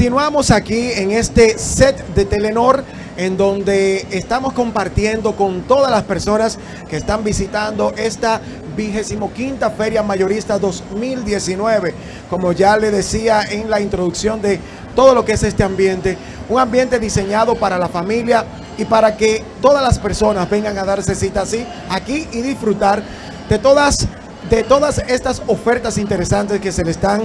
Continuamos aquí en este set de Telenor en donde estamos compartiendo con todas las personas que están visitando esta vigésimo quinta Feria Mayorista 2019. Como ya le decía en la introducción de todo lo que es este ambiente, un ambiente diseñado para la familia y para que todas las personas vengan a darse cita así aquí y disfrutar de todas, de todas estas ofertas interesantes que se le están,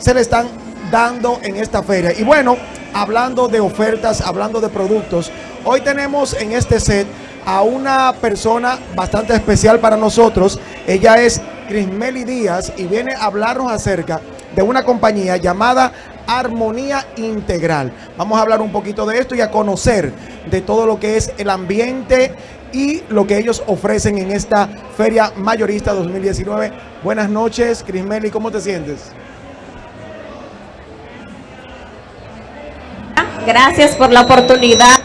se le están dando en esta feria. Y bueno, hablando de ofertas, hablando de productos, hoy tenemos en este set a una persona bastante especial para nosotros. Ella es Crismeli Díaz y viene a hablarnos acerca de una compañía llamada Armonía Integral. Vamos a hablar un poquito de esto y a conocer de todo lo que es el ambiente y lo que ellos ofrecen en esta Feria Mayorista 2019. Buenas noches, Crismeli, ¿cómo te sientes? Gracias por la oportunidad.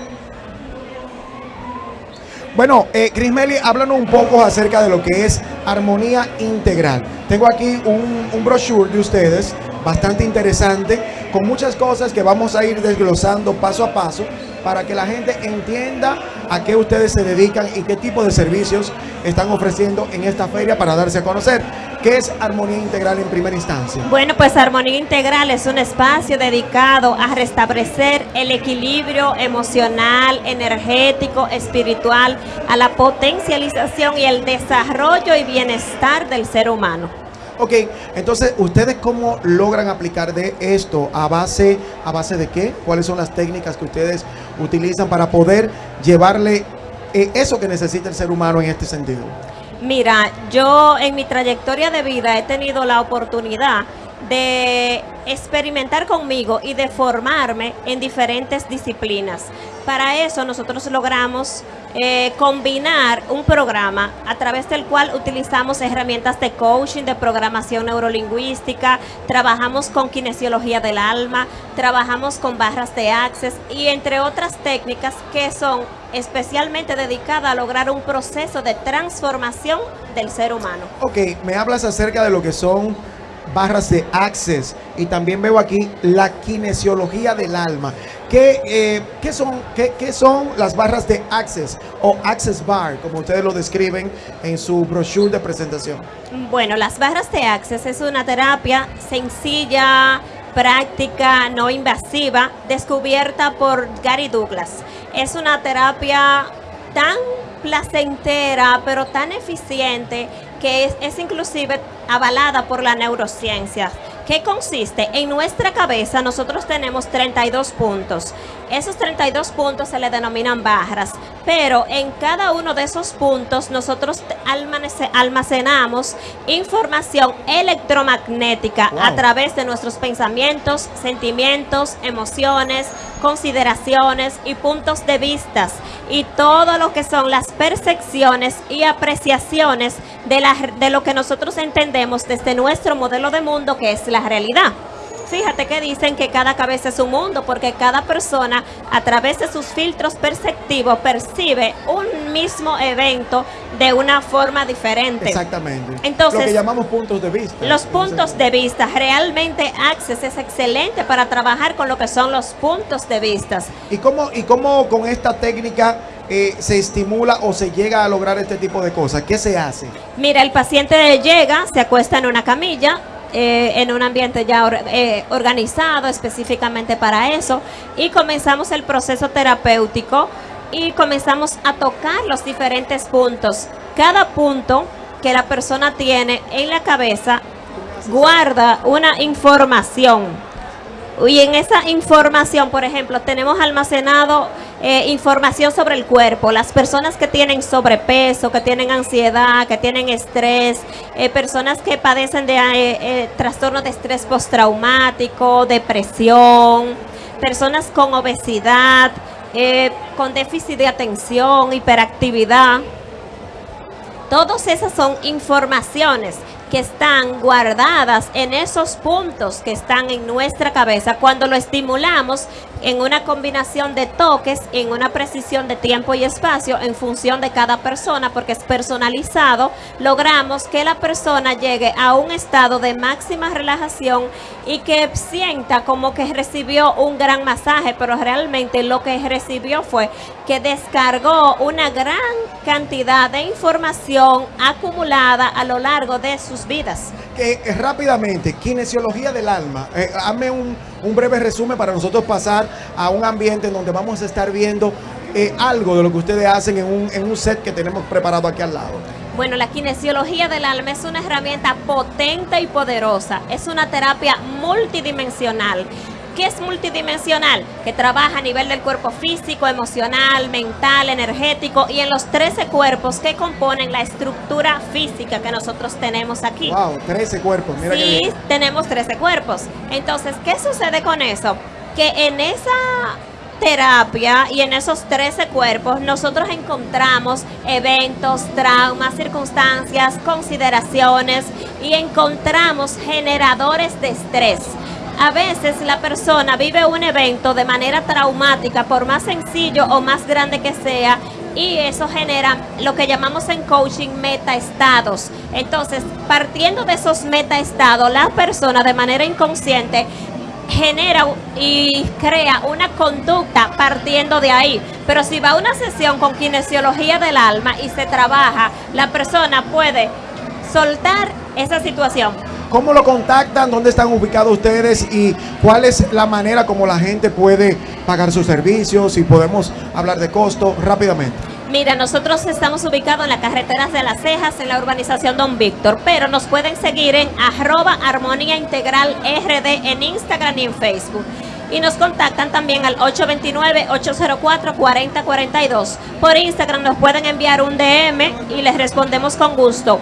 Bueno, eh, Crismeli, háblanos un poco acerca de lo que es armonía integral. Tengo aquí un, un brochure de ustedes, bastante interesante, con muchas cosas que vamos a ir desglosando paso a paso para que la gente entienda a qué ustedes se dedican y qué tipo de servicios están ofreciendo en esta feria para darse a conocer. ¿Qué es Armonía Integral en primera instancia? Bueno, pues Armonía Integral es un espacio dedicado a restablecer el equilibrio emocional, energético, espiritual, a la potencialización y el desarrollo y bienestar del ser humano. Ok, entonces, ¿ustedes cómo logran aplicar de esto? ¿A base, ¿A base de qué? ¿Cuáles son las técnicas que ustedes utilizan para poder llevarle eh, eso que necesita el ser humano en este sentido? Mira, yo en mi trayectoria de vida he tenido la oportunidad de experimentar conmigo y de formarme en diferentes disciplinas. Para eso nosotros logramos eh, combinar un programa a través del cual utilizamos herramientas de coaching, de programación neurolingüística, trabajamos con kinesiología del alma, trabajamos con barras de access y entre otras técnicas que son especialmente dedicadas a lograr un proceso de transformación del ser humano. Ok, me hablas acerca de lo que son barras de access y también veo aquí la kinesiología del alma. ¿Qué, eh, ¿qué, son, qué, qué, son las barras de access o access bar, como ustedes lo describen en su brochure de presentación? Bueno, las barras de access es una terapia sencilla, práctica, no invasiva, descubierta por Gary Douglas. Es una terapia tan placentera, pero tan eficiente que es, es inclusive avalada por la neurociencia. ¿Qué consiste? En nuestra cabeza nosotros tenemos 32 puntos. Esos 32 puntos se le denominan barras, pero en cada uno de esos puntos nosotros almacenamos información electromagnética wow. a través de nuestros pensamientos, sentimientos, emociones, consideraciones y puntos de vistas y todo lo que son las percepciones y apreciaciones de, la, de lo que nosotros entendemos desde nuestro modelo de mundo que es la realidad. Fíjate que dicen que cada cabeza es un mundo porque cada persona a través de sus filtros perceptivos percibe un mismo evento de una forma diferente. Exactamente. Entonces, lo que llamamos puntos de vista. Los puntos de vista. Realmente Access es excelente para trabajar con lo que son los puntos de vista. ¿Y cómo, y cómo con esta técnica eh, se estimula o se llega a lograr este tipo de cosas? ¿Qué se hace? Mira, el paciente llega, se acuesta en una camilla, eh, en un ambiente ya eh, organizado específicamente para eso y comenzamos el proceso terapéutico y comenzamos a tocar los diferentes puntos. Cada punto que la persona tiene en la cabeza guarda una información. Y en esa información, por ejemplo, tenemos almacenado eh, información sobre el cuerpo. Las personas que tienen sobrepeso, que tienen ansiedad, que tienen estrés, eh, personas que padecen de eh, trastorno de estrés postraumático, depresión, personas con obesidad, con déficit de atención, hiperactividad. Todas esas son informaciones que están guardadas en esos puntos que están en nuestra cabeza. Cuando lo estimulamos en una combinación de toques, en una precisión de tiempo y espacio en función de cada persona, porque es personalizado, logramos que la persona llegue a un estado de máxima relajación y que sienta como que recibió un gran masaje, pero realmente lo que recibió fue que descargó una gran cantidad de información acumulada a lo largo de sus vidas. Eh, eh, rápidamente, kinesiología del alma. Eh, hazme un, un breve resumen para nosotros pasar a un ambiente en donde vamos a estar viendo eh, algo de lo que ustedes hacen en un, en un set que tenemos preparado aquí al lado. Bueno, la kinesiología del alma es una herramienta potente y poderosa. Es una terapia multidimensional. ¿Qué es multidimensional? Que trabaja a nivel del cuerpo físico, emocional, mental, energético y en los 13 cuerpos que componen la estructura física que nosotros tenemos aquí. Wow, 13 cuerpos, mira Sí, tenemos 13 cuerpos. Entonces, ¿qué sucede con eso? Que en esa terapia y en esos 13 cuerpos nosotros encontramos eventos, traumas, circunstancias, consideraciones y encontramos generadores de estrés. A veces la persona vive un evento de manera traumática, por más sencillo o más grande que sea, y eso genera lo que llamamos en coaching metaestados. Entonces, partiendo de esos metaestados, la persona de manera inconsciente genera y crea una conducta partiendo de ahí. Pero si va a una sesión con kinesiología del alma y se trabaja, la persona puede soltar esa situación. ¿Cómo lo contactan? ¿Dónde están ubicados ustedes? ¿Y cuál es la manera como la gente puede pagar sus servicios? Si podemos hablar de costo rápidamente. Mira, nosotros estamos ubicados en las carreteras de las cejas, en la urbanización Don Víctor, pero nos pueden seguir en arroba armonía integral RD en Instagram y en Facebook. Y nos contactan también al 829-804-4042. Por Instagram nos pueden enviar un DM y les respondemos con gusto.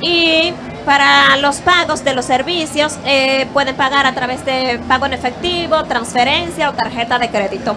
Y para los pagos de los servicios, eh, pueden pagar a través de pago en efectivo, transferencia o tarjeta de crédito.